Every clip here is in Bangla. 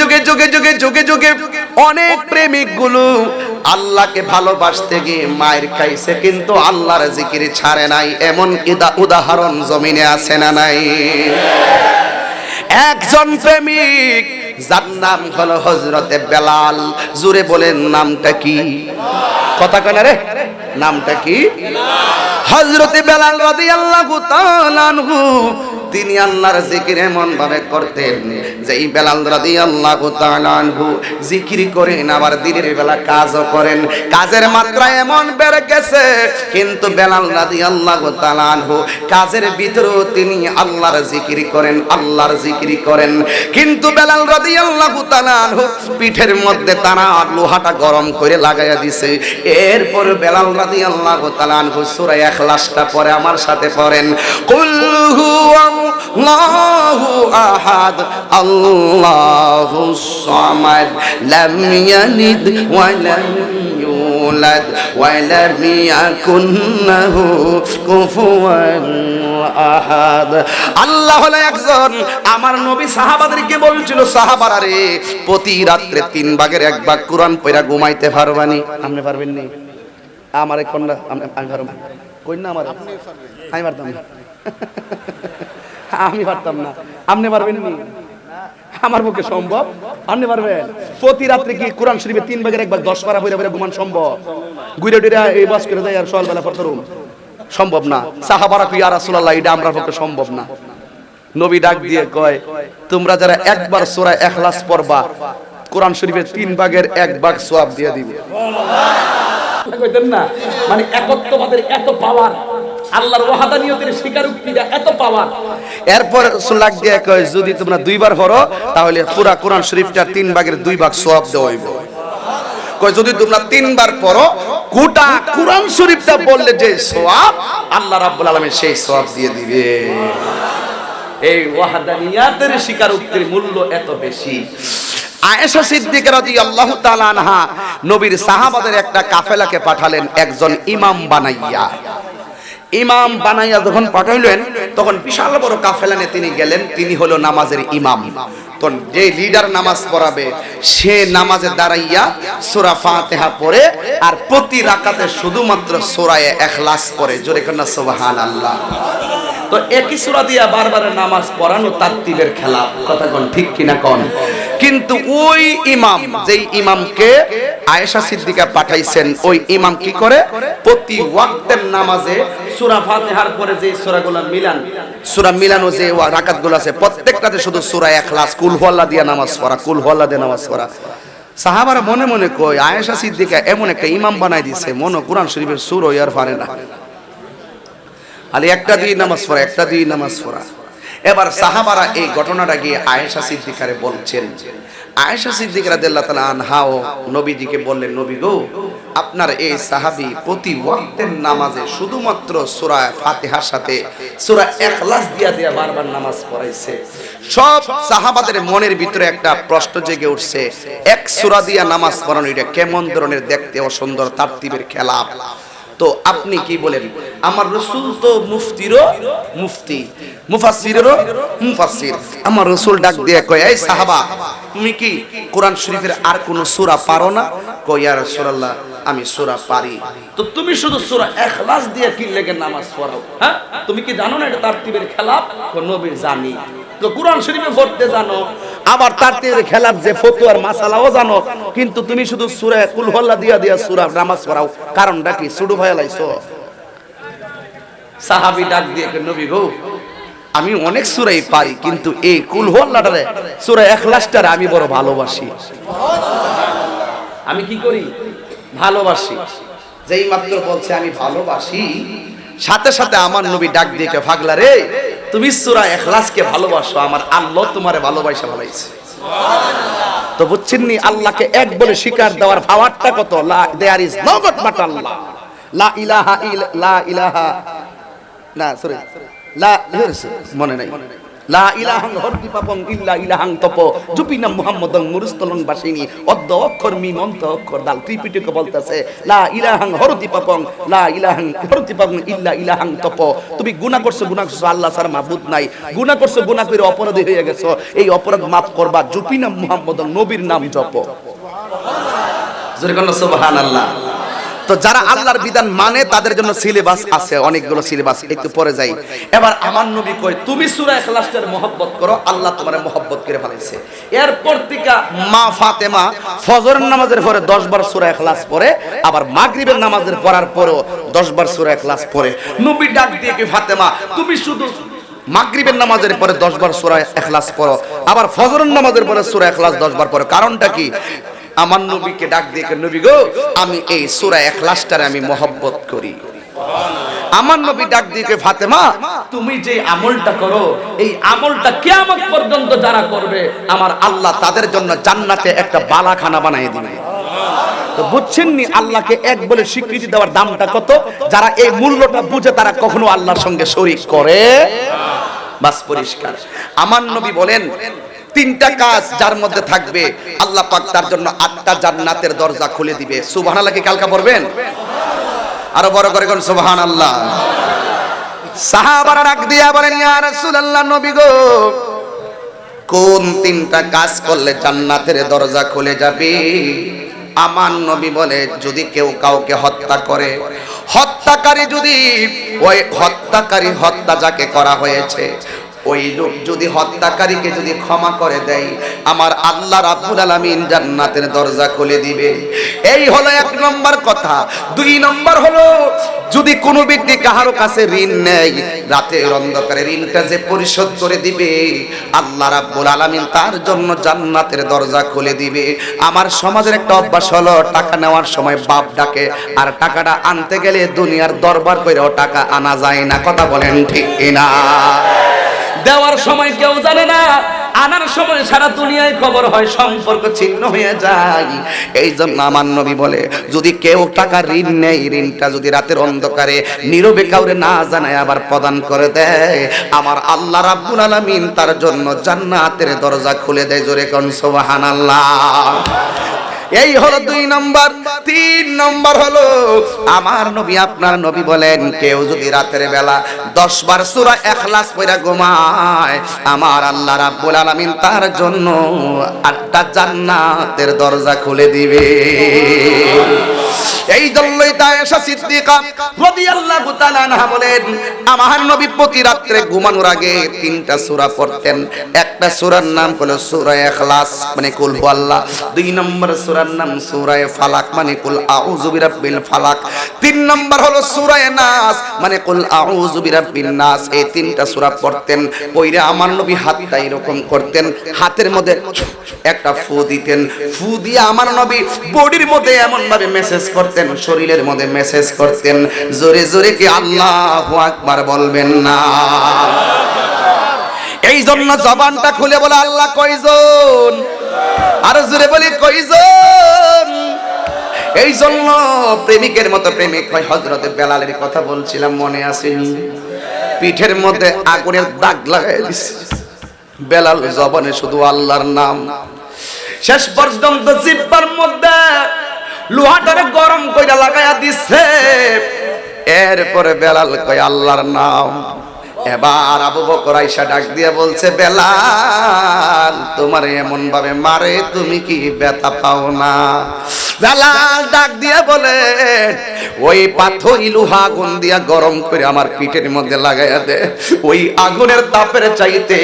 যুগে যুগে যুগে যুগে যুগে অনেক প্রেমিকগুলো আল্লাহকে ভালোবাসতে গিয়ে মায়ের খাইছে, কিন্তু আল্লাহর জিকির ছাড়ে নাই। এমন উদাহরণ জমিনে আছে না নাই? একজন প্রেমিক, যার নাম হলো হজরতে বেলাল। জুড়ে বলেন, নামটা কি? কথা কেন রে, নামটা কি? হজরতে বেলাল রাদিয়াল্লাহু তাআলা আনহু। তিনি আল্লাহর জিকির এমন ভাবে করতেন যে এই বেলাল রাদিয়াল্লাহু তাআলা আনহু জিকির করেন, আবার দিনের বেলা কাজও করেন। কাজের মাত্রা এমন বেড়ে গেছে, কিন্তু বেলাল রাদিয়াল্লাহু তাআলা আনহু কাজের ভিতরেও তিনি আল্লাহর জিকির করেন, আল্লাহর জিকির করেন। কিন্তু বেলাল রাদিয়াল্লাহু তাআলা আনহু পিঠের মধ্যে তারা লোহাটা গরম করে লাগাইয়া দিছে। এরপর বেলাল রাদিয়াল্লাহু তাআলা আনহু সূরা ইখলাসটা পরে আমার সাথে পড়েন। কুল হুয়াল্লাহু আহাদ আল্লাহুস সামাদ। লাম ইয়ালিদ ওয়া লাম ইয়াকুন লাহু কুফুয়ান আহাদ। আল্লাহ হলো একজন। আমার নবী সাহাবাদেরকে বলছিল, সাহাবারা রে, প্রতি রাত্রে তিন ভাগের এক ভাগ কোরআন পড়া ঘুমাইতে পারবানি। আপনি পারবেন নি? আমার কন্যা, আমি পারব না। আমার। আমি পারতাম আমি পারতাম না। আপনি পারবেন নি? আমার পক্ষে সম্ভব। আপনি পারবেন। প্রতি রাত্রে কি কোরআন শরীফে তিন ভাগের এক ভাগ, দশ পারা বইরা বইরা ঘুমান সম্ভব? গুইরা টুইরা এই বাস করে দেয় আর সকালবেলা পড়তাম সম্ভব না। সাহাবারা কি আর রাসূলুল্লাহ, এটা আমরা পক্ষে সম্ভব না। নবী ডাক দিয়ে কয়, তোমরা যারা একবার সূরা ইখলাস পড়বা, কোরআন শরীফের তিন ভাগের এক ভাগ সওয়াব দিয়ে দিবে। কইতেন না মানে একত্ববাদের এত পাওয়ার আল্লাহর ওয়াহাদানিয়তের স্বীকারোক্তিটা এত পাওয়ার। এরপর সুলাক দিয়ে কয় যদি তোমরা দুইবার পড়ো তাহলে পুরা কোরআন শরীফটার তিন ভাগের দুই ভাগ সওয়াব দেওয়া হইব। কয় যদি তোমরা তিনবার পড়ো গোটা কোরআন শরীফটা বললে যে সওয়াব আল্লাহ রাব্বুল আলামিন সেই সওয়াব দিয়ে দিবে। এই ওয়াহাদানিয়াতের স্বীকারোক্তির মূল্য এত বেশি। আয়েশা সিদ্দিকা রাদিয়াল্লাহু তাআলা আনহা নবীর সাহাবাদের একটা কাফেলাকে পাঠালেন একজন ইমাম বানাইয়া। ইমাম বানাইয়া যখন পাঠাইলেন, তখন বিশাল বড় কাফেলা নিয়ে তিনি গেলেন, তিনি হলো নামাজের ইমাম। তখন যে লিডার নামাজ পড়াবে, সে নামাজে দাঁড়াইয়া সূরা ফাতিহা পড়ে, আর প্রতি রাকাতে শুধুমাত্র সূরায়ে ইখলাস পড়ে। জোরে কন্না সুবহানাল্লাহ। তো একই সূরা দিয়া বারবার নামাজ পড়ানো তারতিবের খেলা। কথা কোন ঠিক কিনা কোন? কিন্তু ওই ইমাম, যেই ইমামকে আয়েশা সিদ্দিকা পাঠাইছেন, ওই ইমাম কি করে? প্রতি ওয়াক্তের নামাজে সূরা ফাতিহার পরে যে সুরাগুলা মিলান, সুরা মিলানো যে রাকাতগুলো আছে, প্রত্যেকটাতে শুধু সুরা ইখলাস, কুল হুয়াল্লাহ দিয়া নামাজ পড়া, কুল দিয়ে নামাজ পড়া। সাহাবারা মনে মনে কয়, আয়েশা সিদ্দিকা এমন একটা ইমাম বানাই দিছে, মনে কোরআন শরীফের সুর আর পারে না। আলে একটা দিয়ে নামাজ পড়া, একটা দিয়ে নামাজ পড়া। এবার সাহাবারা এই ঘটনাটা গিয়ে আয়েশা সিদ্দিকারে বলছেন, আয়েশা সিদ্দিক রাদিয়াল্লাহু তাআলা আনহাও নবীজিকে বললেন, নবী গো, আপনার এই সাহাবী প্রতি ওয়াক্তের নামাজে শুধুমাত্র সূরা ফাতিহার সাথে সূরা ইখলাস দিয়া দিয়া বারবার নামাজ পড়াইছে। সব সাহাবাদের মনের ভিতরে একটা প্রশ্ন জেগে উঠছে, এক সূরা দিয়া নামাজ পড়ানো এটা কেমন ধরনের দেখতে অসুন্দর, তারতিবের খেলা তো আপনি কি বলেন? আমার রসুল তো মুফতিরও মুফতি। মুফাসসিরেরও মুফাসসির। আমার রসুল ডাক দিয়ে কয়, এই সাহাবা, তুমি কি কোরআন শরীফের আর কোন সূরা পারো না? কয়, ইয়া রাসূলুল্লাহ, আমি সূরা পারি। তো তুমি শুধু সূরা ইখলাস দিয়ে কি লেগে নামাজ পড়াও? হ্যাঁ? তুমি কি জানো না এটা তারতিবের খেলাফ কো নবী জানি। তো কোরআন শরীফে পড়তে জানো। আবার তারতিবের খেলাফ যে ফতোয়ার মাসালাও জানো, কিন্তু তুমি শুধু সূরা কুল হল্লা দিয়া দিয়া সূরা নামাজ পড়াও। কারণটা কি? সুডু ভয় লাইছো? সাহাবী ডাক দিয়ে নবী গো, আমি অনেক সূরাই পারি কিন্তু এই কুল হল্লাটারে সূরা ইখলাসটারে আমি বড় ভালোবাসি। আমি কি করি? ভালোবাসি। যেই মাত্র বলছে, আমি ভালোবাসি। সাথে সাথে আমার নবী ডাক দিয়ে ফাগলা রে তুমি সুরা এখলাসকে ভালোবাসো, আমার আল্লাহ তোমারে ভালোবাসা বলাইছে তো বুঝছেন নি আল্লাহকে এক বলে স্বীকার দেওয়ার ভাওয়ারটা কত? লা there is no god but Allah. লা ইলাহা ইল, লা ইলাহা, না সরি লা, মনে নাই। লা ইলাহাং হরতি পাপং ইল্লা ইলাহাং তপ। জুপিনা মুহাম্মদং মুরুস্তলং বাসিনী। অদ্দ অক্ষর মিম অন্ত অক্ষর দাল। ত্রিপিটকে বলতেছে, লা ইল্লা তুমি আল্লাহ নাই। অপরাধী হয়ে গেছো। এই অপরাধ মাফ করবা জুপিনা মুহাম্মদং নবীর নাম জপ। সুবহানাল্লাহ। তো যারা আল্লাহর বিধান মানে তাদের জন্য সিলেবাস আছে, অনেকগুলো সিলেবাস একটু পরে যাই। এবার আমার নবী কয়, তুমি সূরা ইখলাসের মহব্বত করো, আল্লাহ তোমার মহব্বত করে ফেলাইছে। এরপর থেকে মা ফাতেমা ফজরের নামাজের পরে 10 বার সূরা ইখলাস পড়ে, আবার মাগরিবের নামাজের পড়ার পরেও 10 বার সূরা ইখলাস পড়ে। নবী ডাক দিয়ে কি ফাতেমা, তুমি শুধু মাগরিবের নামাজের পরে 10 বার সূরা ইখলাস পড়ো, আবার ফজরের নামাজের পরে সূরা ইখলাস 10 বার পড়ো। কারণটা কি? আমার নবীকে ডাক দিয়ে নবী গো আমি এই সূরা ইখলাসটারে আমি মহব্বত করি। আমার নবী ডাক দিয়ে কে, ফাতেমা তুমি যে আমলটা করো এই আমলটা কিয়ামত পর্যন্ত যারা করবে আমার আল্লাহ তাদের জন্য জান্নাতে একটা বালাখানা বানিয়ে দিবে। তো বুঝছেন নি আল্লাহকে এক বলে স্বীকৃতি দেওয়ার দামটা কত? যারা এই মূল্যটা বুঝে তারা কখনো আল্লাহর সঙ্গে শরীক করে। বাস পরিষ্কার। আমার নবী বলেন তিনটা কাজ যার মধ্যে থাকবে। আল্লাহ পাক তার জন্য আটটা জান্নাতের দরজা খুলে দিবে। সুবহানাল্লাহ কি কালকা পড়বেন? আরও বড় করে কোন সুবহানাল্লাহ। সাহাবারা ডাক দিয়া বলেন, ইয়া রাসূলুল্লাহ, নবী গো, কোন তিনটা কাজ করলে জান্নাতের দরজা খুলে যাবে? আমার নবী বলে, যদি কেউ কাউকে হত্যা করে, হত্যাকারী যদি, ওই হত্যাকারী হত্যা যাকে করা হয়েছে ওই লোক যদি হত্যাকারীকে যদি ক্ষমা করে দেয়, আমার আল্লাহ রাব্বুল আলামিন জান্নাতের দরজা খুলে দিবে। এই হলো এক নম্বর কথা। দুই নম্বর হলো, যদি কোনো ব্যক্তি কাহারো কাছে ঋণ নেয়, রাতের অন্ধকারে ঋণটা যে পরিশোধ করে দিবে, আল্লাহ রাব্বুল আলামিন তার জন্য জান্নাতের দরজা খুলে দিবে। আমার সমাজের একটা অভ্যাস হলো, টাকা নেওয়ার সময় বাপ ডাকে, আর টাকাটা আনতে গেলে দুনিয়ার দরবার কইরাও টাকা আনা যায় না। কথা বলেন ঠিক কিনা? দেওয়ার সময় কেউ জানে না, আনার সময় সারা দুনিয়ায় খবর হয়, সম্পর্ক ছিন্ন হয়ে যায়। এই জন্য আমার নবী বলে, যদি কেউ টাকা ঋণ নেই ঋণটা যদি রাতের অন্ধকারে নীরবে কাউরে না জানায়, আবার প্রদান করে দেয়, আমার আল্লাহ রাব্বুল আলামিন তার জন্য জান্নাতের দরজা খুলে দেয়, জোরে কোন সুবহানাল্লাহ। এই হলো দুই নম্বর। তিন নম্বর হলো, আমার নবী আপনার নবী বলেন, কেউ যদি রাতের বেলা দশ বার সুরা এখলাস পড়া ঘুমায়, আমার আল্লাহ রাব্বুল আলামিন তার জন্য আটটা জান্নাতের দরজা খুলে দিবে। এই জন্যই তায়েশা সিদ্দিকা রাদিয়াল্লাহু তাআলা আনহা বলেন, আমার নবী প্রতি রাত্রে ঘুমানোর আগে তিনটা সূরা পড়তেন। একটা সূরার নাম হলো সূরা ইখলাস মানে কুল হুয়াল্লাহ। দুই নম্বর সূরার নাম সূরা ফালাক মানে কুল আউযু বিরাব্বিল ফালাক। তিন নম্বর হলো সূরা নাস মানে কুল আউযু বিরাব্বিন নাস। এই তিনটা সূরা পড়তেন পইরে আমার নবী হাতটা এরকম করতেন, হাতের মধ্যে একটা ফু দিতেন। ফু দিয়ে আমার নবী বডির মধ্যে এমন ভাবে মেসেজ করতেন, শরীরের মধ্যে মেসেজ করতেন, জোরে জোরে কি আল্লাহ আকবার বলবেন না। এই জন্য জবানটা খুলে বলে, আল্লাহ কয়জন? আর জোরে বলি, কয়জন? এই জন্য প্রেমিকের মতো প্রেমিক হয় হজরতে বেলালের কথা বলছিলাম, মনে আসেনি পিঠের মধ্যে আগুনের দাগ লাগাই দিছে। বেলাল জবানে শুধু আল্লাহর নাম। শেষ পর্যন্ত জিব্বার মধ্যে লোহাটারে গরম কইরা লাগায়া দিছে। এরপরে বেলাল কয়, আল্লাহর নাম। এবার আবু বকর আইসা ডাক দিয়ে বলছে, বেলাল, তোমার এমন ভাবে মারে তুমি কি ব্যথা পাও না? বেলাল ডাক দিয়ে বলে, ওই পাথর ইলুহা আগুন দিয়া গরম করে আমার পিঠের মধ্যে লাগাইয়া দে। ওই আগুনের তাপের চাইতে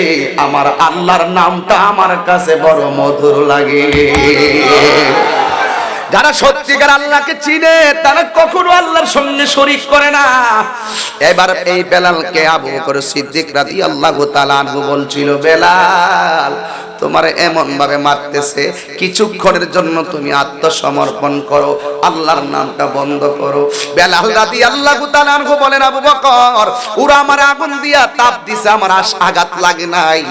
আমার আল্লাহর নামটা আমার কাছে বড় মধুর লাগে। যারা সত্যিকার আল্লাহকে চিনে, তারা কখনো আল্লাহর সঙ্গে শরিক করে না। এবার এই বেলালকে আবু বকর সিদ্দিক রাদিয়াল্লাহু তাআলা আনহু বলছিল, বেলাল, তোমার এমন ভাবে মারতেছে, কিছুক্ষণের জন্য তুমি আত্মসমর্পণ করো, আল্লাহর নামটা বন্ধ করো। বেলাল রাদিয়াল্লাহু তাআলা আনহু বলেন, আবু বকর, ওরা আমার আগুন দিয়া তাপ দিছে, আমার আঘাত লাগে নাই।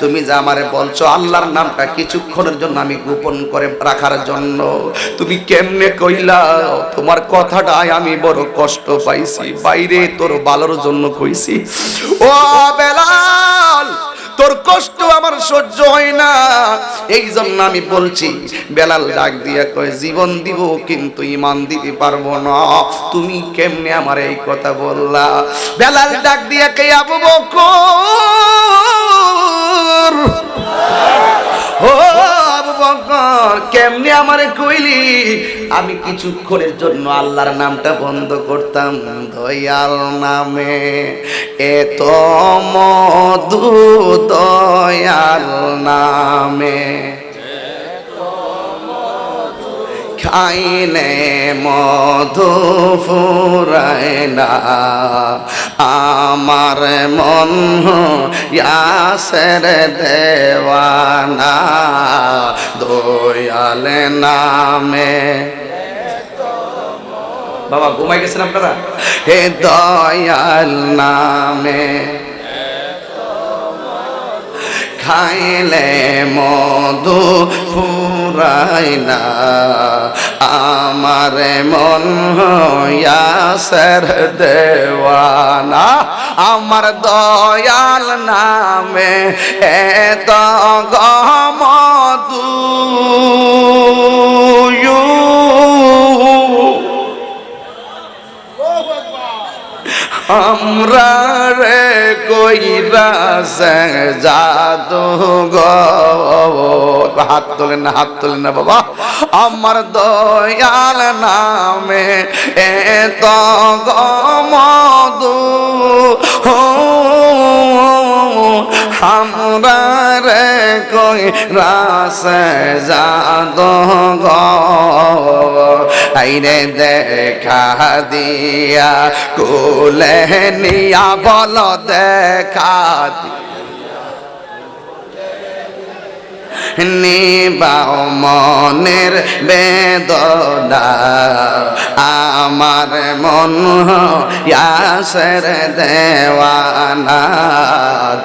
তুমি যে আমারে বলছো, আল্লাহর নামটা কিছুক্ষণের জন্য আমি গোপন করে রাখার জন্য। তুমি কেমনে কইলা? তোমার কথাটাই আমি বড় কষ্ট পাইছি। বাইরে তোর ভালোর জন্য কইছি। ও বেলাল, তোর কষ্ট আমার সহ্য হয় না। এই জন্য আমি বলছি, বেলাল ডাক দিয়া কয়, জীবন দিব, কিন্তু ইমান দিতে পারব না। তুমি কেমনে আমার এই কথা বললা? বেলাল ডাক দিয়া কে আবু বকর, ও কেমনে আমারে কইলি? আমি কিছুক্ষণের জন্য আল্লাহর নামটা বন্ধ করতাম, দয়াল নামে। এত মধু দয়াল নামে। খাইলে মধু ফুরায় না। আমার মন ইয়াসের দেওয়ানা, দয়াল নামে। বাবা ঘুমাই গেছেন আপনারা? হে দয়াল নামে। খাইলে মধু ফুরাই না। আমার মন ইয়াসের দেওয়ানা। আমার দয়াল নামে এত গমধু আমরা রে কইরা সে হাত তোলেন না, হাত তোলেন না বাবা। আমার দয়াল নামে এত গমদু রে কই রাস যাদ আইরে দেখা দিয়া কোলে নিয়া বল দেখা নিবাও মনের বেদনা। আমার মন ইয়াসের দেওয়ানা।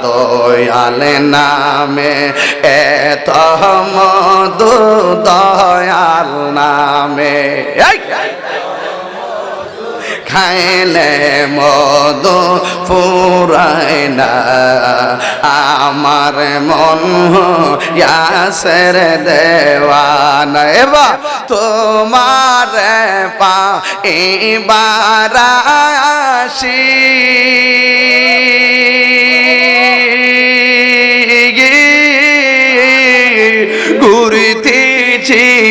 দয়াল নামে এত মধু দয়াল নামে। এই! খাইলে মদ ফুরায় না। আমার মন ইয়াসের দেওয়ানা। এবা তোমার পা এবার আসি।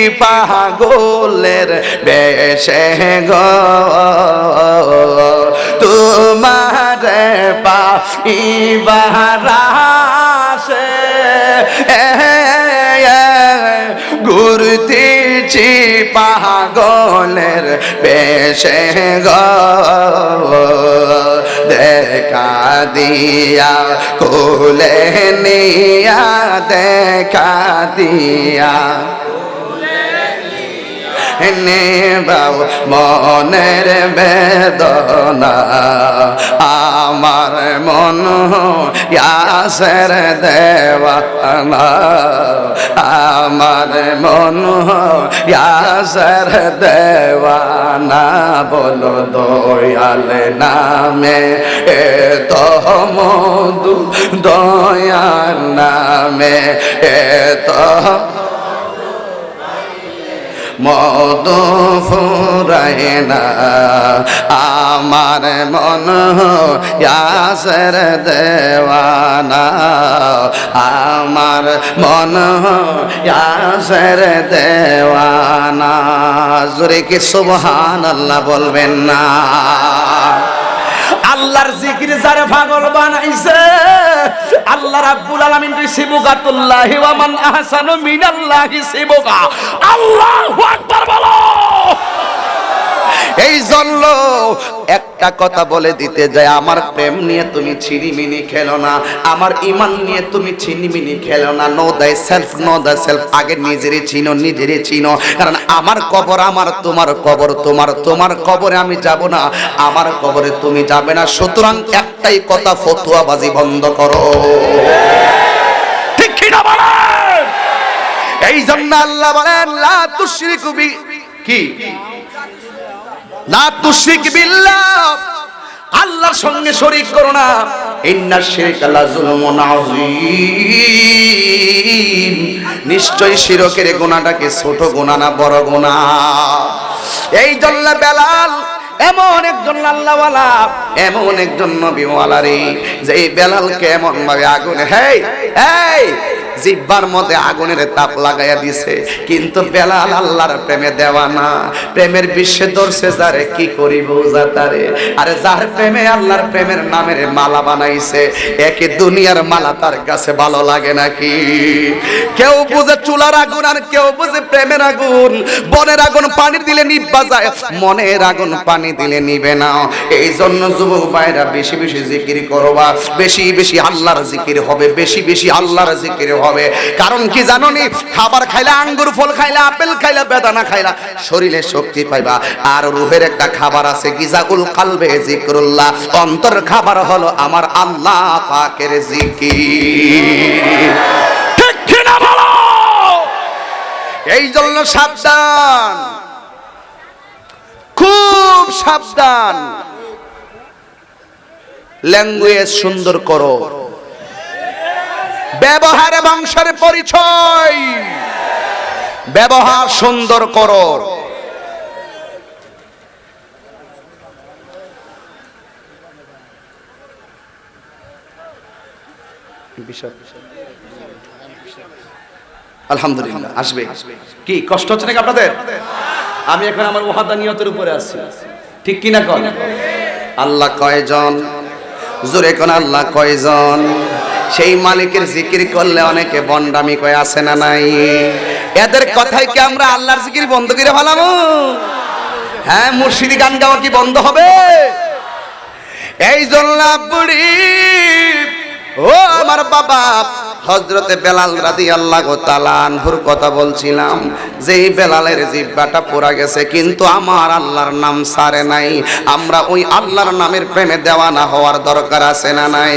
পাগলের বেশে গো। তোমার পা ইবারাসে ঘুরতেছি পাগলের বেশে গো। দেখা দিয়া, কোলে নিয়া দেখা দিয়া। নেবাও মনের বেদনা। আমার মন ইয়াসের দেওয়ানা। আমার মন ইয়াসের দেওয়ানা। বলো দয়াল নামে, এ তো মধু দয়াল নামে, এ তো মধু ফুরায় না। আমার মন ইয়াসের দেওয়ানা। আমার মন ইয়াসের দেওয়ানা। জোরে কি সুবহান আল্লাহ বলবেন না? আল্লাহর জিকির যারে পাগল বানাইছে, আল্লাহ রাব্বুল আলামিন রিসিবুকাতুল্লাহি ওয়া মান আহসানু মিনাল্লাহি সিবুকা। আল্লাহু আকবার এই জন্য একটা কথা বলে দিতে যায়, আমার প্রেম নিয়ে তুমি ছিনিমিনি খেলো না, আমার ইমান নিয়ে তুমি ছিনিমিনি খেলো না। নো দাই সেলফ নো দা সেলফ আগে নিজেরই চিনো নিজেরই চিনো, কারণ আমার কবর আমার, তোমার কবর তোমার তোমার কবরে আমি যাব না, আমার কবরে তুমি যাবে না। সুতরাং একটাই কথা, ফতুয়াবাজি বন্ধ করো। ঠিক এই জন্য আল্লাহ বলেন, লা তুশরিকু বি কি? আল্লাহর সঙ্গে শরীক করো না। নিশ্চয় শিরকের গুনাহটাকে ছোট গুনাহ না বড় গুনাহ এই জন্য বেলাল, এমন একজন আল্লাহওয়ালা, এমন একজন নবীওয়ালা রে, যে এই বেলালকে এমন ভাবে আগুনে, হেই এই জিব্বার মধ্যে আগুনের তাপ লাগাইয়া দিছে। কিন্তু বেলাল আল্লাহর প্রেমে দেওয়া না। প্রেমের বিশ্বে ধরছে, যারে কি করিব যা তারে? আরে যার প্রেমে আল্লাহর প্রেমের নামের মালা বানাইছে, একে দুনিয়ার মালা তার কাছে ভালো লাগে নাকি? কেউ বুঝে চুলার আগুন আর কেউ বুঝে প্রেমের আগুন। বনের আগুন পানি দিলে নিব্বা যায়, মনের আগুন পানি দিলে নিবে না। এই জন্য যুবক ভাইরা বেশি বেশি জিকির করবা। বেশি বেশি আল্লাহর জিকির হবে, বেশি বেশি আল্লাহর জিকির হবে। কারণ কি জানো নি খাবার খাইলে আঙ্গুর ফল খাইলে আপেল খাইলে বেদানা খাইলা শরীরে শক্তি পাইবা। আর রুহের একটা খাবার আছে গিজাকুল কালবে, জিকরুল্লাহ। অন্তর খাবার হলো আমার আল্লাহ পাকের জিকির। ঠিক কিনা বলো? এই জন্য সাবধান। খুব সাবধান। ল্যাঙ্গুয়েজ সুন্দর করো। ব্যবহারে বংশের পরিচয়। ব্যবহার সুন্দর করো। আলহামদুলিল্লাহ, আসবে। কি, কষ্ট হচ্ছে নাকি আপনাদের? আমি এখন আমার ওহাদা নিয়তের উপরে আছি। ঠিক কি না কন? আল্লাহ কয়জন? জোরে কোন, আল্লাহ কয়জন? সেই মালিকের জিকির করলে অনেকে বন্ডামি কয়ে আছে না নাই? এদের কথাই কি আমরা আল্লাহর জিকির বন্ধ করে ফেলামু হ্যাঁ মুর্শিদি গান গাওয়া কি বন্ধ হবে? এই জন্য ও আমার বাবা হজরতে বেলাল রাদি আল্লাহ তালানহুর কথা বলছিলাম যে এই বেলালের জিব্বাটা পোড়া গেছে, কিন্তু আমার আল্লাহর নাম সারে নাই। আমরা ওই আল্লাহর নামের প্রেমে দেওয়ানা হওয়ার দরকার আছে না নাই?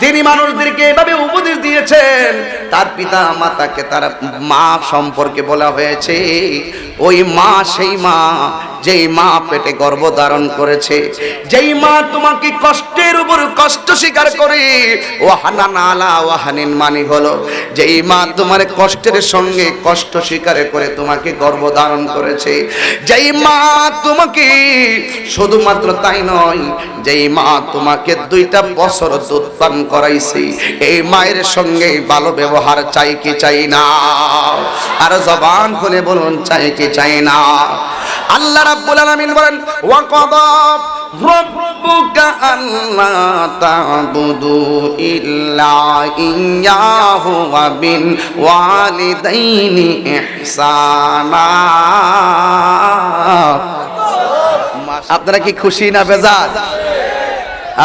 তিনি মানুষদেরকে এভাবে উপদেশ দিয়েছেন, তার পিতা মাতাকে তার মা সম্পর্কে বলা হয়েছে, ওই মা সেই মা, যেই মা পেটে গর্ভ ধারণ করেছে, যেই মা তোমাকে কষ্টের উপর কষ্ট স্বীকার করে ও হানান আলা ও হানিন মানি হলো, যেই মা তোমার কষ্টের সঙ্গে কষ্ট স্বীকার করে তোমাকে গর্ভ ধারণ করেছে, যেই মা তোমাকে শুধুমাত্র তাই নয়, যেই মা তোমাকে দুইটা বছর দুধ পান করাইছে। এই মায়ের সঙ্গে ভালো ব্যবহার চাই কি চাই না? আর জবান খুলে বলুন, চাই কি চাই না? আল্লাহ রাব্বুল আলামিন বলেন, ওয়া কাদা রাব্বুকা আল্লা তা'বুদু ইল্লা ইয়াহু ওয়া বিল ওয়ালিদাইনি ইহসানা। আপনারা কি খুশি না বেজার?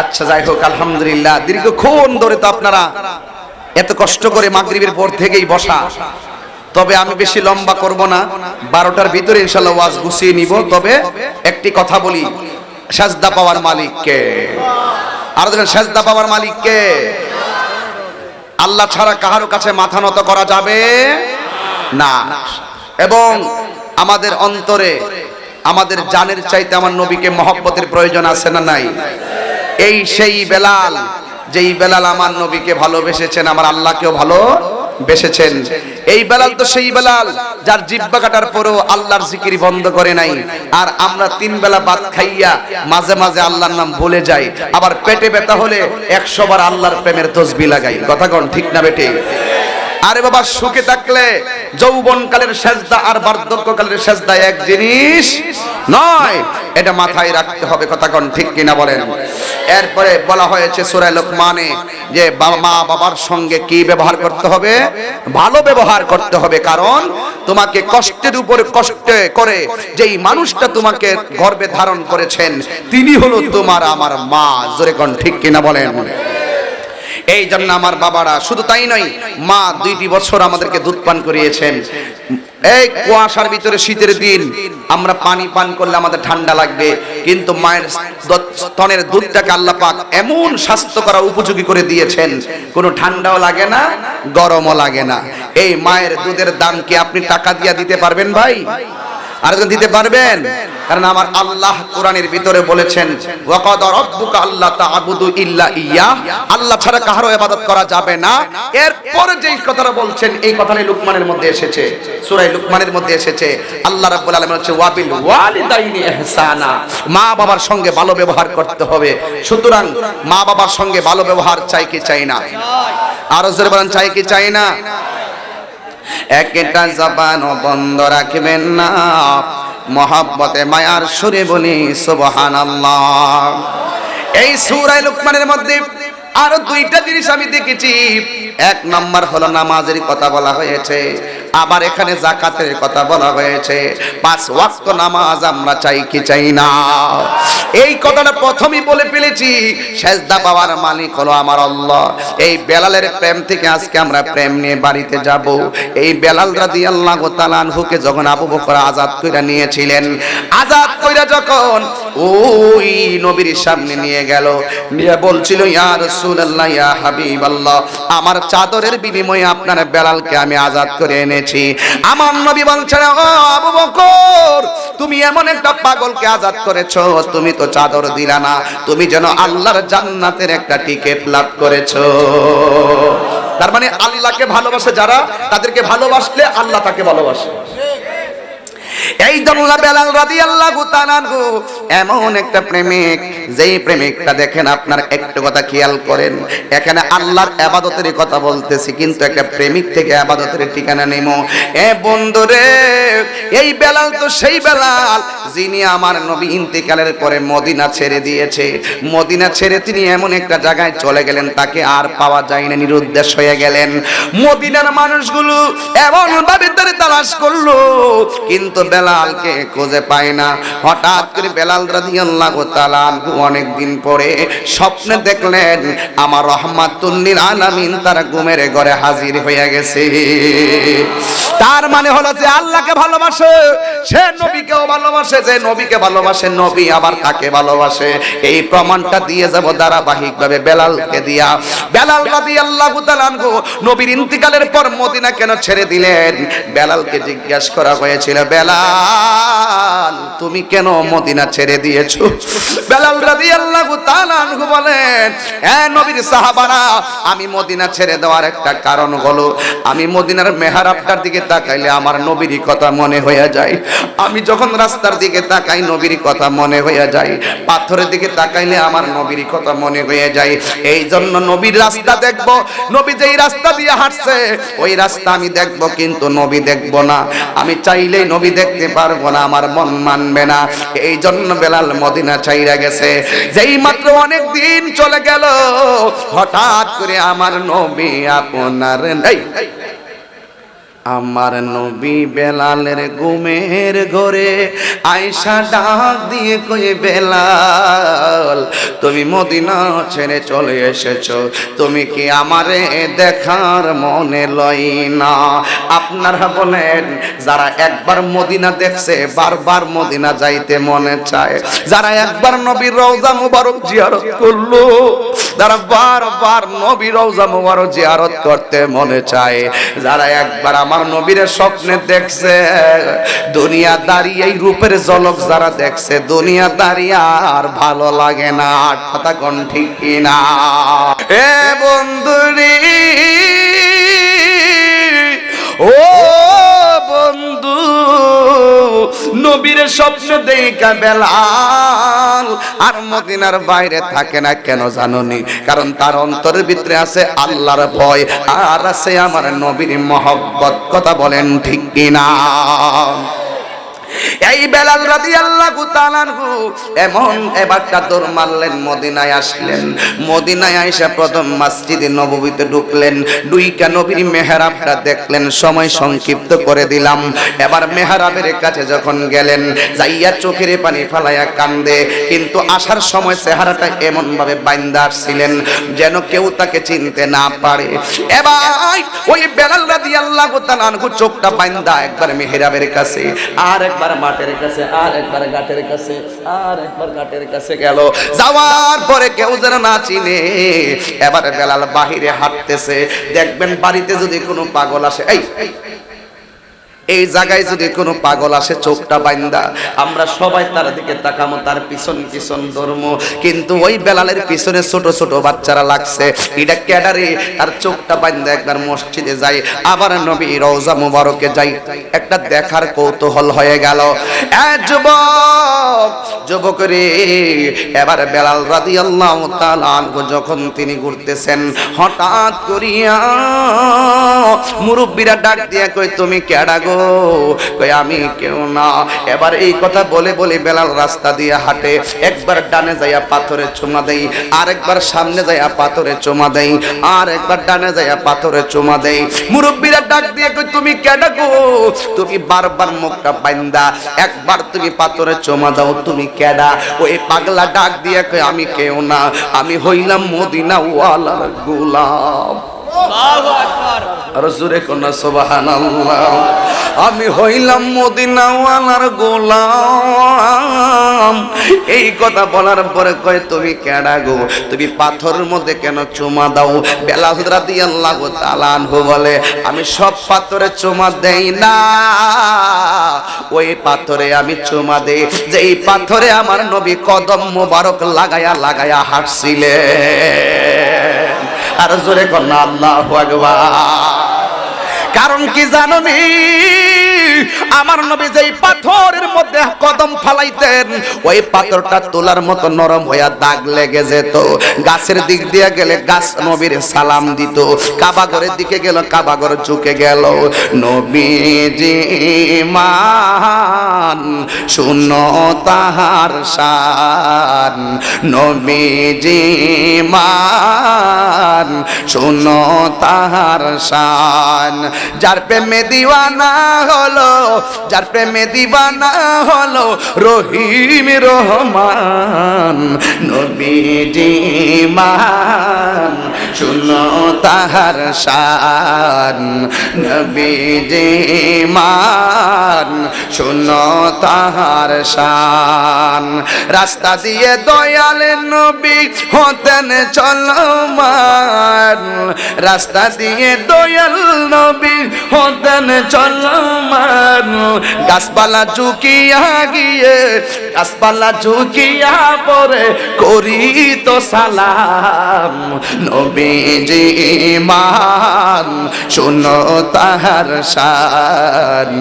আচ্ছা যাই হোক, আলহামদুলিল্লাহ। দীর্ঘক্ষণ ধরে তো আপনারা এত কষ্ট করে মাগরিবের পর থেকেই বসা। তবে আমি বেশি লম্বা করব না। বারোটার ভিতরে ইনশাল্লাহ ওয়াজ গুছিয়ে নিব। তবে একটি কথা বলি, সাজদা পাওয়ার মালিককে। আর দেখেন সাজদা পাওয়ার মালিককে। আল্লাহ ছাড়া কাহারো কাছে মাথা নত করা যাবে না। এবং আমাদের অন্তরে, আমাদের জানের চাইতে আমার নবীকে মহব্বতের প্রয়োজন আছে না নাই? এই সেই বেলাল, যেই বেলাল আমার নবীকে ভালোবেসেছেন, আমার আল্লাহকেও ভালো বেসেছেন এই বেলাল তো সেই বেলাল, যার জিব্বা কাটার পরও আল্লাহর জিকির বন্ধ করে নাই। আর আমরা তিন বেলা ভাত খাইয়া মাঝে মাঝে আল্লাহর নাম ভুলে যাই। আবার পেটে ব্যথা হলে একশো বার আল্লাহর প্রেমের তসবি লাগাই। কথা কন ঠিক না বেটে আরে বাবা, সুখে থাকলে যৌবন কালের সেজদা আর বার্ধক্য কালের সেজদা এক জিনিস নয়, এটা মাথায় রাখতে হবে, কথা কোন ঠিক কিনা বলেন। এরপরে বলা হয়েছে সূরা লোকমানে যে মা বাবার সঙ্গে কি ব্যবহার করতে হবে? ভালো ব্যবহার করতে হবে, কারণ তোমাকে কষ্টের উপর কষ্ট করে যেই মানুষটা তোমাকে গর্বে ধারণ করেছেন, তিনি হলো তোমার আমার মা। জোরে কোন ঠিক কিনা বলেন। এই জন্য আমার বাবারা, শুধু তাই নয়, মা দুইটি বছর আমাদেরকে দুধ পান করিয়েছেন। এই কুয়াশার ভিতরে শীতের দিন, আমরা পানি পান করলে আমাদের ঠান্ডা লাগবে, কিন্তু মায়ের স্তনের দুধটাকে আল্লাহ পাক এমন স্বাস্থ্য করা উপযোগী করে দিয়েছেন, কোনো ঠান্ডাও লাগে না, গরমও লাগে না। এই মায়ের দুধের দাম কি আপনি টাকা দিয়া দিতে পারবেন ভাই? আরেকজন দিতে পারবেন? কারণ আমার আল্লাহ কোরআনের ভিতরে বলেছেন আল্লাহ ছাড়া কারও ইবাদত করা যাবে না। এরপর যেই কথাটা বলছেন, এই কথাটা লুকমানের মধ্যে এসেছে। সূরা লুকমানের মধ্যে এসেছে। আল্লাহ রাব্বুল আলামিন হচ্ছে মা বাবার সঙ্গে ভালো ব্যবহার করতে হবে। সুতরাং মা বাবার সঙ্গে ভালো ব্যবহার চাই কি চাই না? আরও চাই কি চাই না? একটা জবান বন্ধ রাখবেন না। মহাব্বতে মায়ার সুরে বলি সুবহানাল্লাহ। এই সূরা লুকমানের মধ্যে আরও দুইটা জিনিস আমি দেখেছি। এক নাম্বার হলো নামাজের কথা বলা হয়েছে, আবার এখানে জাকাতের কথা বলা হয়েছে। পাঁচ ওয়াক্ত নামাজ আমরা চাই কি চাই না? এই কথাটা প্রথমেই বলে ফেলেছি, সেজদা পাওয়ার মালিক হলো আমার আল্লাহ। এই বেলালের প্রেম থেকে আজকে আমরা প্রেম নিয়ে বাড়িতে যাব। এই বেলাল রাদিয়াল্লাহু তাআলা আনহুকে যখন আবু বকর আজাদ কইরা নিয়েছিলেন, আজাদ কইরা যখন ওই নবীর সামনে নিয়ে গেল, নিয়ে বলছিল, ইয়া আমার চাদরের বিনিময়ে আপনার বেলালকে আমি আজাদ করে এনেছি। আমার নবী বলছেন তুমি এমন একটা পাগলকে আজাদ করেছ, তুমি তো চাদর দিলা না, তুমি যেন আল্লাহর জান্নাতের একটা টিকিট লাভ করেছ। তার মানে আল্লাহকে ভালোবাসে যারা, তাদেরকে ভালোবাসলে আল্লাহ তাকে ভালোবাসে। এই জন্য বেলাল রাদিয়াল্লাহু তাআলা এমন একটা প্রেমিক, যেই প্রেমিকটা দেখেন আপনার একটু কথা খেয়াল করেন। এখানে আল্লাহর ইবাদতের কথা বলতেছি, কিন্তু একটা প্রেমিক থেকে ইবাদতের ঠিকানা নেমো। এ বন্ধুরে এই বেলাল তো সেই বেলাল, যিনি আমার নবী ইন্তেকালের পরে মদিনা ছেড়ে দিয়েছে। মদিনা ছেড়ে তিনি এমন একটা জায়গায় চলে গেলেন, তাকে আর পাওয়া যায় না নিরুদ্দেশ হয়ে গেলেন। মদিনার মানুষগুলো এমন ভাবে তারে তালাশ করল, কিন্তু বেলালকে খুঁজে পায় না। হঠাৎ করে বেলাল রাদিয়াল্লাহু তাআলা অনেক দিন পরে স্বপ্নে দেখলেন, আমার রহমাতুল্লিল আলামিন তার ঘুমের ঘরে হাজির হয়ে গেছে। তার মানে হলো যে আল্লাহকে ভালোবাসে, সে নবীকেও ভালোবাসে, যে নবীকে ভালোবাসে, নবী আবার তাকে ভালোবাসে। এই প্রমাণটা দিয়ে যাব ধারাবাহিকভাবে বেলালকে দিয়া। বেলাল রাদিয়াল্লাহু তাআলা নবীর ইন্তিকালের পর মদিনা কেন ছেড়ে দিলেন? বেলালকে জিজ্ঞাসা করা হয়েছিল, বেলাল তুমি কেন মদিনা ছেড়ে দিয়েছ? বেলাল রাদিয়াল্লাহু তাআলা আনহু বলেন, এ নবীর সাহাবারা, আমি মদিনা ছেড়ে দেওয়ার একটা কারণ হলো, আমি মদিনার মেহরাবটার দিকে তাকাইলে আমার নবীরই কথা মনে হয়ে যায়। আমি যখন রাস্তার দিকে তাকাই নবীর কথা মনে হয়ে যায়। পাথরের দিকে তাকাইলে আমার নবীর কথা মনে হয়ে যায়। এই জন্য নবীর রাস্তা দেখব, নবী যেই রাস্তা দিয়ে হাঁটছে, ওই রাস্তা আমি দেখব, কিন্তু নবী দেখব না। আমি চাইলেই নবী দেখতে পারব না, আমার মন মানবে না। এই জন্য বেলাল মদিনা চাইরা গেছে। যেই মাত্র অনেক দিন চলে গেল, হঠাৎ করে আমার নবী আপনার নেই। আমার নবী বেলালের গুমের ঘরে আয়সা ডাক দিয়ে কই বেলাল, তুমি মদিনা ছেড়ে চলে এসেছ। তুমি কি আমারে দেখার মনে লই না? আপনারা বলেন, যারা একবার মদিনা দেখছে, বারবার মদিনা যাইতে মনে চায়। যারা একবার নবীর রওজা মুবারক জিয়ারত করল যারা বারবার নবীর রওজা মুবারক জিয়ারত করতে মনে চায়, যারা একবার আমার নবীর স্বপ্নে দেখছে, দুনিয়া দাঁড়িয়ে এই রূপের ঝলক যারা দেখছে, দুনিয়া দাঁড়িয়ে আর ভালো লাগে না। কথা কোন ঠিক কিনা? এ বন্ধুরি ও নবীর স্বপ্ন দেখা বেলাল। আর মদিনার বাইরে থাকে না, কেন জানুনি? কারণ তার অন্তরের ভিতরে আছে আল্লাহর ভয়, আর আছে আমার নবীর মহব্বত। কথা বলেন ঠিক কিনা? এই বেলাল রাদিয়াল্লাহু তাআলা এমন এবারটা দৌড় মারলেন, মদিনায় আসলেন। মদিনায় আইসা প্রথম মসজিদে নববীতে ঢুকলেন দুইকা নবীর মেহরাবটা দেখলেন, সময় সংক্ষিপ্ত করে দিলাম। এবার মেহরাবের কাছে যখন গেলেন, যাইয়া চোখের পানি ফালাইয়া কান্দে, কিন্তু আসার সময় চেহারাটা এমন ভাবে বাইন্দা আসছিলেন, যেন কেউ তাকে চিনতে না পারে। এবার ওই বেলাল রাদিয়াল্লাহু তাআলা চোখটা বাইন্দা একবার মেহরাবের কাছে, আর একবার মাঠের কাছে, আর একবার ঘাটের কাছে, আর একবার ঘাটের কাছে গেল। যাওয়ার পরে কেউ যেন না চিনে, এবার বেলাল বাহিরে হাঁটতেছে। দেখবেন বাড়িতে যদি কোনো পাগল আসে, এই এই, জায়গায় যদি কোনো পাগল আসে চোখটা বাইন্দা। আমরা সবাই তার দিকে তাকামো তার পিছন পিছন ধর্ম। কিন্তু ওই বেলালের পিছনে ছোট ছোট বাচ্চারা লাগছে। এটা ক্যাডারে তার চোখটা বাইন্দা একবার মসজিদে যায় আবার নবী রওজা মুবারকে যাই। একটা দেখার কৌতূহল হয়ে গেল। যুবক যুবক রে এবার বেলাল তাআলা আনহু যখন তিনি ঘুরতেছেন হঠাৎ করিয়া মুরব্বীরা ডাক দিয়া কই তুমি কেডা গো? কই আমি কেউ না। এবার এই কথা বলে বলে বেলাল রাস্তা দিয়ে হাঁটে। একবার ডানে যাইয়া পাথরে চুমা দেই, আরেকবার সামনে যাইয়া পাথরে চুমা দেই আর একবার ডানে যাইয়া পাথরে চুমা দেই। মুরব্বীরা ডাক দিয়ে কই তুমি কেডা গো? তুমি বারবার মুখটা বাইন্দা। একবার তুমি পাথরে চুমা দাও, তুমি কেডা? ওই পাগলা ডাক দিয়ে কই আমি কেউ না। আমি হইলাম মদিনা ওয়ালার গোলাম। আমি হইলাম মদিনাওয়ালার গোলাম। এই কথা বলার পরে কয়, তুমি কেডা গো? তুমি পাথরের মধ্যে কেন চুমা দাও? বেলা রাদিয়াল্লাহু তাআলা আনহু বলে, আমি সব পাথরে চুমা দেই না। ওই পাথরে আমি চুমা দেই। যে এই পাথরে আমার নবী কদম মোবারক লাগায়া লাগায়া হাঁটছিলেন। আর জোরে কন্যা আল্লাহ কারণ কি জানো নি? আমার নবী যেই পাথরের মধ্যে কদম ফালাইতেন, ওই পাথরটা তোলার মতো নরম হইয়া দাগ লেগে যেত। গাছের দিক দিয়ে গেলে গাছ নবীর সালাম দিত। কাবাগরের দিকে গেল কাবাগর ঝুঁকে গেল। নবীজি মান শুনো তাহার শান। নবীজি মান শুনো তাহার শান। যার প্রেমে দিওয়ানা হলো যার প্রেমে দিওয়ানা হলো রহিম রহমান, নবীজি মান। শুনো তাহার শান, নবীজি মান। শুনো তাহার শান। রাস্তা দিয়ে দয়াল নবী হতেন চলমান। রাস্তা দিয়ে দয়াল নবী হতেন চলমান। গাছপালা ঝুঁকিয়া গিয়ে, গাছপালা ঝুঁকিয়া পরে করি তো সালাম। নবীজি মান, শুনো তাহার শান।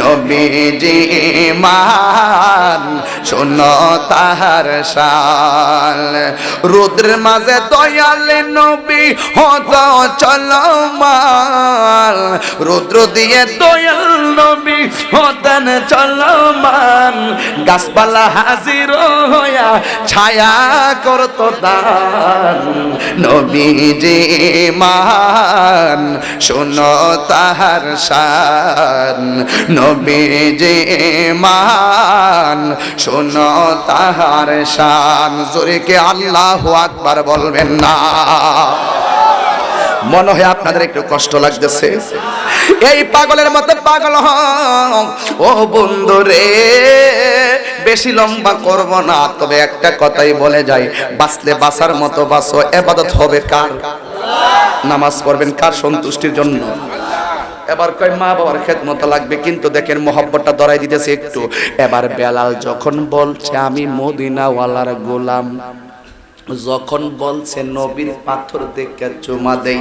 নবীজি মান, শুনো তাহার শান। রুদ্রের মাঝে দয়াল নবী হত চলমান। রুদ্র দিয়ে দয়াল নবী হতেন চলমান, গাছপালা হাজির হইয়া ছায়া করত দান। নবীজি মান, শোনো তাহার শান। নবীজি মান, শোনো তাহার শান। জোরে কে আল্লাহ আকবার বলবেন না। মনে হয় আপনাদের একটু কষ্ট লাগতেছে। এই পাগলের মতো পাগল ও বন্ধু রে, বেশি লম্বা করব না। তবে একটা কথাই বলে যাই, বাঁচলে বাঁচার মতো বাঁচো। এবাদত হবে কার? নামাজ পড়বেন কার সন্তুষ্টির জন্য? এবার কয় মা বাবার খেদমত লাগবে, কিন্তু দেখেন মোহব্বতটা ধরাই দিতেছে একটু। এবার বেলাল যখন বলছে, আমি মদিনাওয়ালার গোলাম। যখন বলছে, নবীর পাথর দেখে চুমা দেই।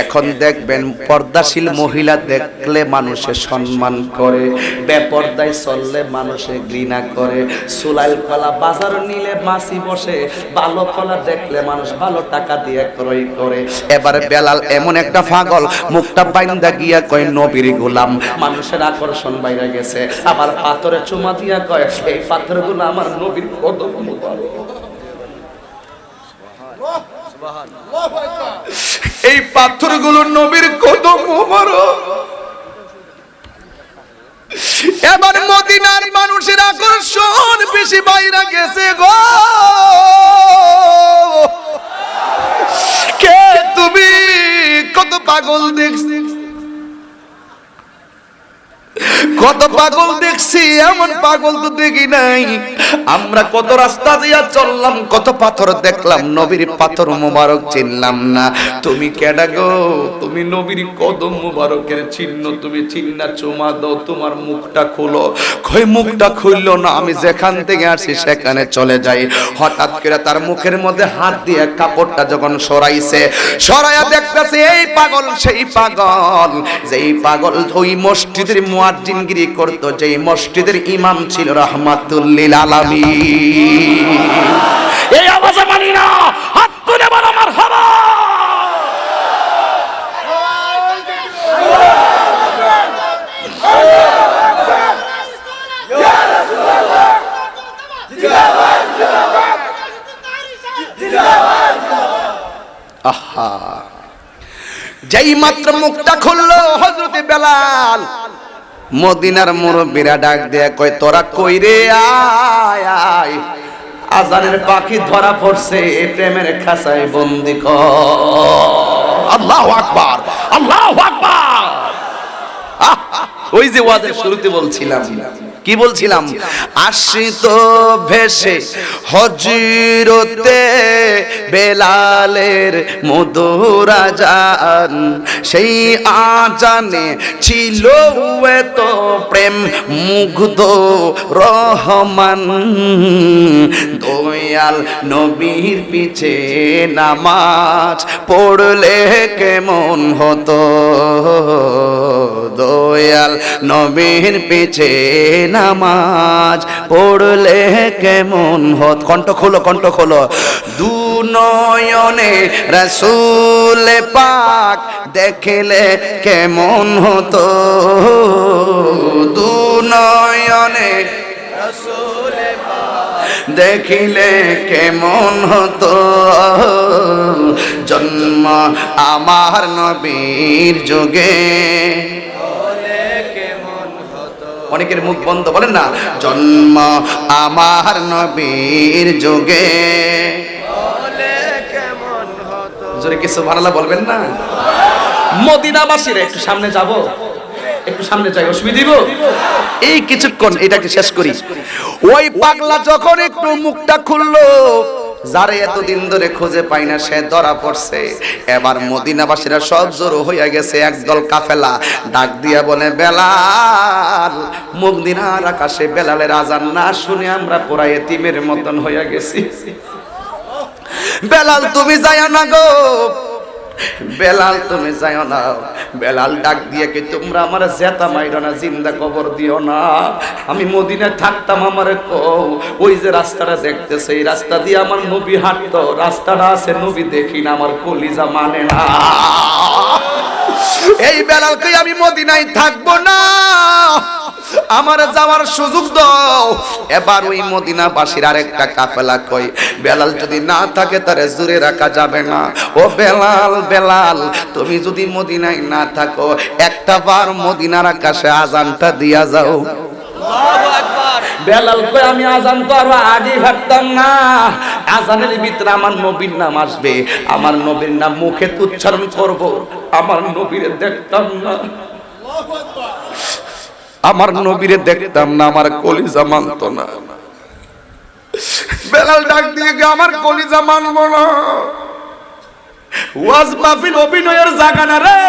এখন দেখবেন পর্দাশীল মহিলা দেখলে মানুষে সম্মান করে, বেপর্দায় চললে মানুষে ঘৃণা করে। সুলাইল কলা বাজার নিলে মাসি বসে ভালো কলা দেখলে মানুষ ভালো টাকা দিয়ে ক্রয় করে। এবারে বেলাল এমন একটা পাগল, মুখটা বাইন্দা গিয়া কয়, নবীর গোলাম। মানুষের আকর্ষণ বাইরে গেছে। আবার পাথরে চুমা দিয়া কয়, এই পাথরগুলো আমার নবীর কদম এই পাথরগুলো নবীর কদম মোবারক এবার মদিনার মানুষের আকর্ষণ বেশি বাইরে গেছে গো। কে তুমি? কত পাগল দেখছি। কত পাগল দেখছি, এমন পাগল তো দেখি নাই। আমরা কত রাস্তা দিয়া চললাম, কত পাথর দেখলাম, নবীর পাথর মোবারক চিনলাম না। তুমি কেডা গো? তুমি নবীর কদম মোবারকের চিহ্ন, তুমি চিহ্না চুমা দাও, তোমার মুখটা খুলো। কই মুখটা খুললো না? আমি যেখান থেকে আসি সেখানে চলে যাই। হঠাৎ করে তার মুখের মধ্যে হাত দিয়ে কাপড়টা যখন সরাইছে, সরাইয়া দেখতেছে, এই পাগল, সেই পাগল। যেই পাগল ওই মসজিদের মুয়াজ্জিনগিরি করত, যেই মসজিদের ইমাম ছিল রহমাতুল্লিল আলামী এই মানি না, হাত তুলে বলো আমার হবা আহা। যেই মাত্র মুখটা খুললো হজরতে বেলাল মদিনার মুরব্বীরা ডাক দেয়া কয় তোরা কই রে? আয় আয়। আজানের পাখি ধরা পড়ছে প্রেমের খাসায় বন্দি আল্লাহ আকবার আল্লাহ আকবার। আহ, ওই যে ওয়াজের শুরুতে বলছিলাম কি বলছিলাম? আশ্রিত ভেসে হজিরতে বেলালের মধুর আজান সেই আজানে ছিল এত প্রেম মুগ্ধ রহমান। দয়াল নবীর পিছে নামাজ পড়লে কেমন হতো? দয়াল নবীর পিছে নামাজ পড়লে কেমন হত? কণ্ঠ খোলো কণ্ঠ খোলো। দু নয়নে রসুল পাক দেখলে কেমন হতো? দু নয়নে দেখিলে কেমন হতো? জন্ম আমার নবীর যুগে। অনেকের মুখ বন্ধ বলেন না জন্ম আমার নবীর যুগে। জোরে কিছু ভাড়ালা বলবেন না? মদিনাবাসীর একটু সামনে যাব একটু সামনে যাই অসুবিধা দিব? এই কিছুক্ষণ এটাকে শেষ করি। ওই পাগলা যখন একটু মুখটা খুললো যারে এতদিন ধরে খুঁজে পাই না, সে ধরা পড়ছে। এবার মদিনাবাসীরা সব জড়ো হইয়া গেছে, একদল কাফেলা ডাক দিয়া বলে, বেলাল, মদিনার আকাশে বেলালের আজান না শুনে আমরা পুরা এতিমের মতন হইয়া গেছি। বেলাল, তুমি যায় না গো। বেলাল, তুমি যাইও না। বেলাল ডাক দিয়ে কি, তোমরা আমার জেতা মাইরো না, জিন্দা কবর দিও না। আমি মদিনায় থাকতাম, আমার কও, ওই যে রাস্তাটা দেখতেছে, এই রাস্তা দিয়ে আমার নবী হাঁটতো, রাস্তাটা আছে নবী দেখি না, আমার কলিজা মানে না। এই বেলালকে আমি মদিনায় থাকব না। আমার যাওয়ার সুযোগ দাও। এবার ওই মদিনাবাসীর আরেকটা কাফেলা কই, বেলাল যদি না থাকে তারে জুড়ে রাখা যাবে না। ও বেলাল বেলাল, তুমি যদি মদিনায় না থাকো, একটা বার মদিনার আকাশে আজানটা দিয়া যাও। বেলাল আমি আগে ভাবতাম না। আজানের আমার নবীর নাম আসবে। আমার নবীর নাম মুখে উচ্চারণ করব। আমার নবীরে দেখতাম না। আমার নবীরে দেখতাম না, আমার কলিজা মানত না। বেলাল ডাক দিয়ে আমার কলিজা মানবো না। ওয়াজ মাহফিল অভিনয়ের জায়গা না রে।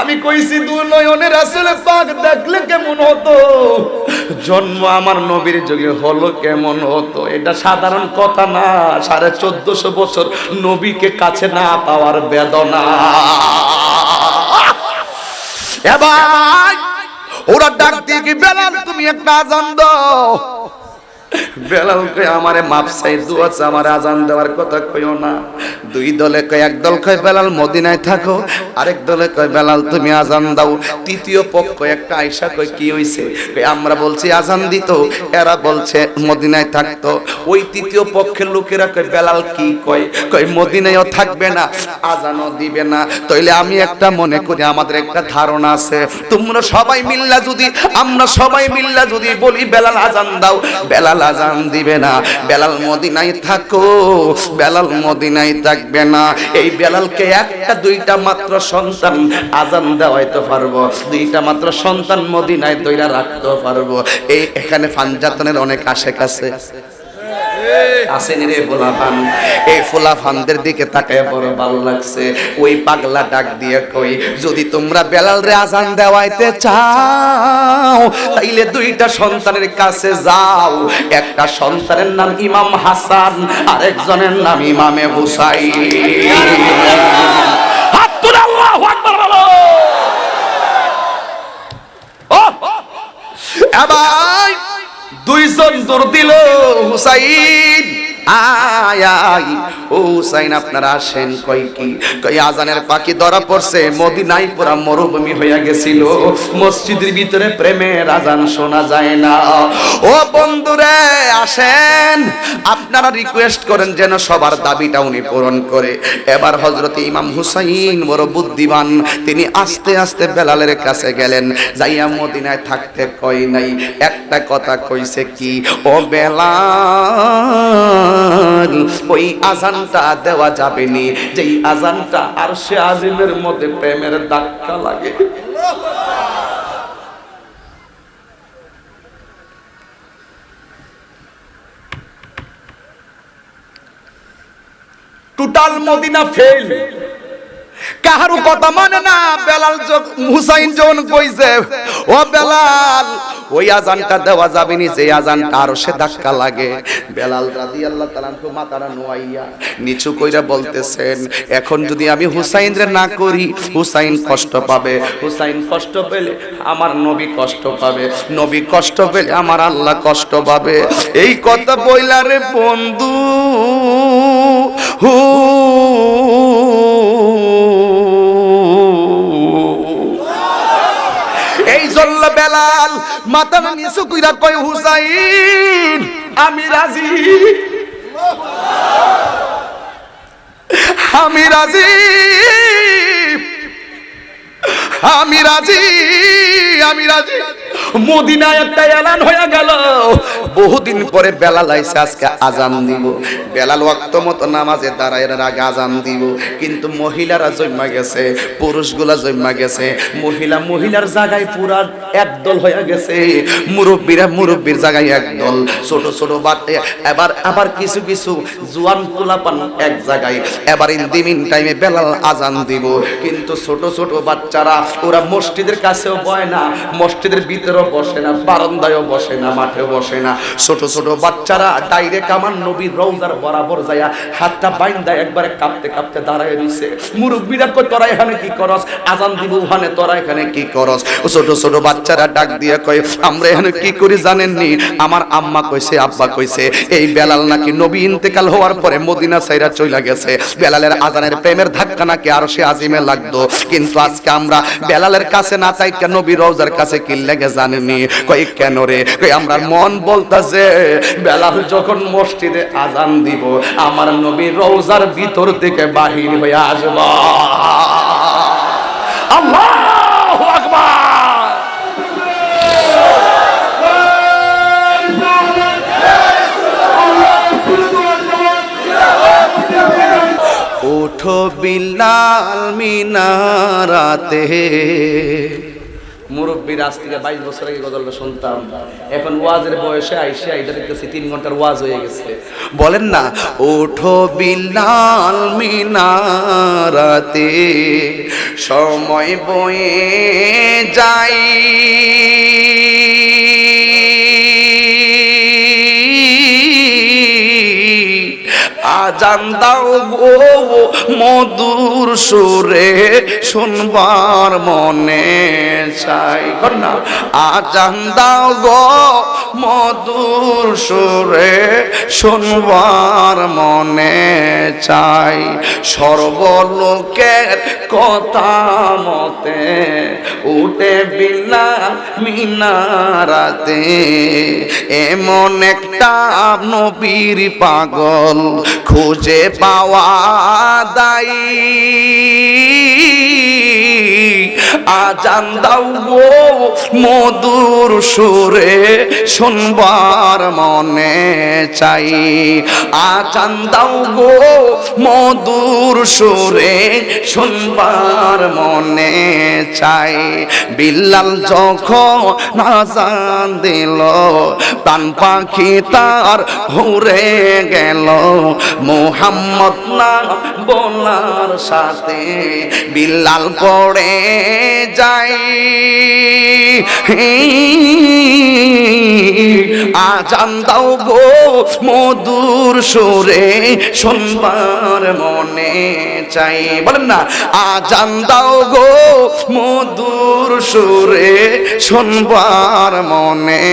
আমি কইছি দু নয়নের আসলে পাক দেখলে কেমন হতো? জন্ম আমার নবীর যুগে হলো কেমন হতো? এটা সাধারণ কথা না। সাড়ে চোদ্দশো বছর নবীকে কাছে না পাওয়ার বেদনা। এবার ওরা ডাক দিয়ে কি বেলাল তুমি একটা আজান দাও। বেলাল কয়, আমারে মাপ চাই দোয়া চা আমারে আজান দেওয়ার কথা না। দুই দলে কয়, এক দল কয়, বেলাল মদিনায় থাকো। আরেক দলে কয়, বেলাল, তুমি আজান দাও। তৃতীয় পক্ষ একটা আয়সা কয়, কি হইছে? আমরা বলছি আজান দিত, এরা বলছে মদিনায় থাকতো। ওই তৃতীয় পক্ষের লোকেরা কয়, বেলাল কি কয়? কয়, মদিনায়ও থাকবে না, আজানও দিবে না। তাইলে আমি একটা মনে করি, আমাদের একটা ধারণা আছে। তোমরা সবাই মিল্লা যদি, আমরা সবাই মিল্লা যদি বলি, বেলাল, আজান দাও। বেলাল আজান দিবে না। বেলাল মদিনাই থাকো, বেলাল মদিনায় থাকবে না। এই বেলালকে একটা, দুইটা মাত্র সন্তান আজান দেওয়াইতে পারব। দুইটা মাত্র সন্তান মদিনায় তৈরা রাখতে পারব। এই এখানে ফানজাতনের অনেক আশেপাশে আসেন রে এই দিকে তাকায় বড় ভালো লাগছে। ওই পাগলা ডাক দিয়ে কই, যদি তোমরা বেলাল রে আজান দেওয়াইতে চাও, তাইলে দুইটা সন্তানের কাছে যাও। একটা সন্তানের নাম ইমাম হাসান, আরেকজনের নাম ইমামে হুসাই এবার দুইজন দূর দিল হুসাইন। আয় আয়। ও হুসাইন, আপনারা আসেন, কই কি? কই আজানের পাখি ধরা পড়ছে, মদিনায় পুরা মরুভূমি হইয়া গেছিল। মসজিদের ভিতরে প্রেমের আজান শোনা যায় না। ও বন্ধুরে, আসেন। আপনারা রিকোয়েস্ট করেন যেন সবার দাবিটা উনি পূরণ করে। এবার হজরত ইমাম হুসাইন বড় বুদ্ধিমান, তিনি আস্তে আস্তে বেলালের কাছে গেলেন। যাইয়া মদিনায় থাকতে কই নাই, একটা কথা কইছে কি? ও ওই আজানটা দেওয়া যেই আজানটা আর সে আজিমের মধ্যে প্রেমের ধাক্কা লাগে। টোটাল মদিনা ফেল কাহারও কথা মানে না, বেলাল হুসাইন যখন কইছে, ও বেলাল, ওই আজানটা দেওয়া যাবে নি যে আজানটা আরও সে ধাক্কা লাগে। বেলাল রাদিয়াল্লাহু তাআলা আনহু মাথাটা নোয়াইয়া নিচু কইরা বলতেছেন, এখন যদি আমি হুসাইন রে না করি, হুসাইন কষ্ট পাবে। হুসাইন কষ্ট পেলে আমার নবী কষ্ট পাবে। নবী কষ্ট পেলে আমার আল্লাহ কষ্ট পাবে। এই কথা বইলা রে বন্ধু, হু বেলাল মাথা নিচু কইরা কয়, হুসাইন, আমি রাজি। আমি রাজি। আমি রাজি আমি রাজি। মদিনায় একটা এলান হয়ে গেল। বহুদিন পরে বেলাল আইসে আজকে আজান দিব। বেলাল ওয়াক্ত মতো নামাজে দাঁড়ায় আগে আজান দিব। কিন্তু মহিলারা জন্মা গেছে, পুরুষগুলা জন্মা গেছে। মহিলা মহিলার জায়গায় পুরা একদল হয়ে গেছে। মুরব্বীরা মুরব্বীর জায়গায় একদল। ছোট ছোট বাটে। এবার, আবার কিছু কিছু জুয়ান পোলাপান এক জায়গায়। এবার ইন দিমিন টাইমে বেলাল আজান দিব। কিন্তু ছোট ছোট বাচ্চারা, ওরা মসজিদের কাছেও বয় না। মসজিদের ভিতরেও বসে না, বারান্দায়ও বসে না, মাঠেও বসে না। ছোট ছোট বাচ্চারা ডাইরেক্ট আমার নবীর রৌজার বরাবর যায়া হাতটা বাইন্দা একবারে কাঁপতে কাঁপতে দাঁড়ায় রইছে। মুরব্বীরা কই তোরা এখানে কি করস? আজান দিব, ওখানে তোরা এখানে কি করস? ছোট ছোট বাচ্চারা ডাক দিয়ে কয়, আমরা এখানে কি করি জানেননি? আমার আম্মা কইছে, আব্বা কইছে, এই বেলাল নাকি নবী ইন্তেকাল হওয়ার পরে মদিনা সাইরা চইলা গেছে। বেলালের আজানের প্রেমের ধাক্কা নাকি আরও সে আজিমে লাগতো। কিন্তু আজকে আমরা বেলালের কাছে না কেন নবী রওজার কাছে কি লেগে জানেনি কই কেন রে? কই আমরা মন বলতাছে বেলাল যখন মসজিদে আজান দিব, আমার নবী রওজার ভিতর থেকে বাহির হয়ে আসব। আল্লাহু বিলাল মিনারাতে। মুরব্বীর আজ থেকে বাইশ বছর আগে গজলটা শুনতাম এখন ওয়াজের বয়সে আইসে আইটা দেখতেছি তিন ঘণ্টার ওয়াজ হয়ে গেছে। বলেন না? ওঠো বিলাল মিনারাতে, সময় বয়ে যাই। আজান দাও গো মধুর সুরে শুনবার মনে চাই। না আজান দাও গো। মধুর সুরে শুনবার মনে চাই। সর্বলোকের কথা মতে উঠে বিনা মিনারাতে এমন একটা নবীর পাগল খুঁজে পাওয়া দায়ী। আজান দাও গো মধুর সুরে শুনবার মনে চাই। আজান দাও গো মধুর সুরে শুনবার মনে চাই। বিল্লাল যখন নাজান দিল, প্রাণ পাখি তার ঘুরে গেল। মোহাম্মদ না বলার সাথে বিল্লাল পড়ে যাই। আজান দাও গো মধুর সুরে, শুনবার মনে চাই। বলেন না, আজান দাও গো মধুর সুরে, শুনবার মনে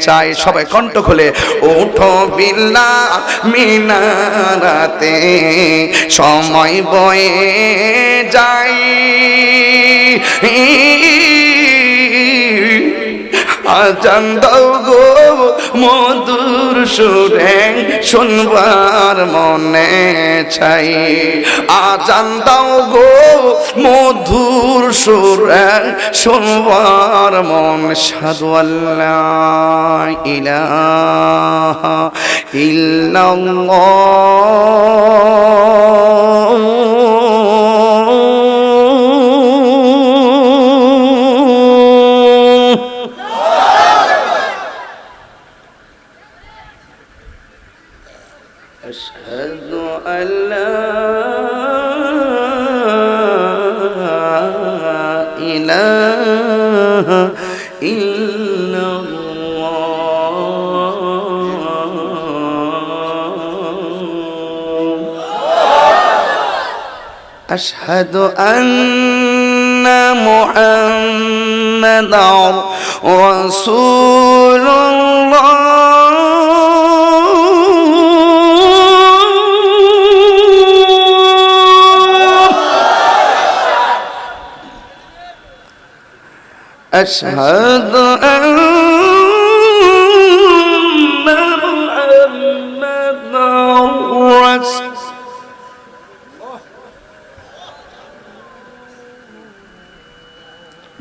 চাই। সবাই কণ্ঠ খুলে, ওঠো বিল্লা মিনারাতে, সময় বয়ে যাই। আজান দাও গো মধুর সুরে, শুনবার মনে চাই। আজান দাও গো মধুর সুরে, শুনবার মন সাধু আল্লাহ, ইলাহা ইল্লাল্লাহ। أشهد أن محمدا رسول الله. أشهد أن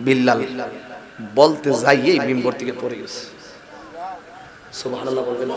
বিল্লাল বলতে যাইয়েই মিম্বর থেকে পড়ে গেছে। সুবহানাল্লাহ বলবেন।